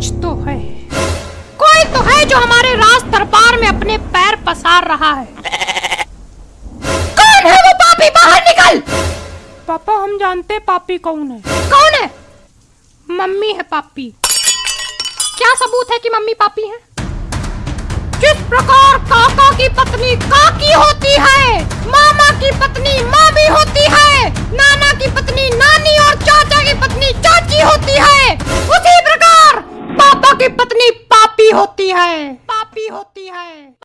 कुछ तो है। कोई तो है जो हमारे राज दरबार में अपने पैर पसार रहा है। कौन है वो पापी? बाहर निकल! पापा, हम जानते पापी कौन है। कौन है? मम्मी है पापी। क्या सबूत है कि मम्मी पापी है? किस प्रकार काका की पत्नी काकी होती है मामा की पत्नी मामी होती है नाना की पत्नी नानी और चाचा की पत्नी चाची होती है उसी प्रकार पापा की पत्नी पापी होती है। पापी होती है।